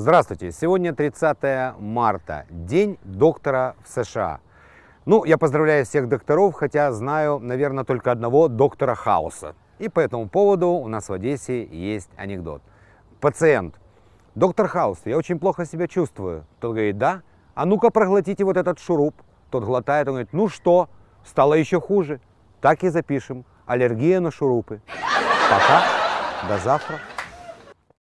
Здравствуйте! Сегодня 30 марта, День доктора в США. Ну, я поздравляю всех докторов, хотя знаю, наверное, только одного доктора Хауса. И по этому поводу у нас в Одессе есть анекдот. Пациент. Доктор Хаус, я очень плохо себя чувствую. Тот говорит, да? А ну-ка проглотите вот этот шуруп. Тот глотает, он говорит, ну что, стало еще хуже. Так и запишем. Аллергия на шурупы. Пока, до завтра.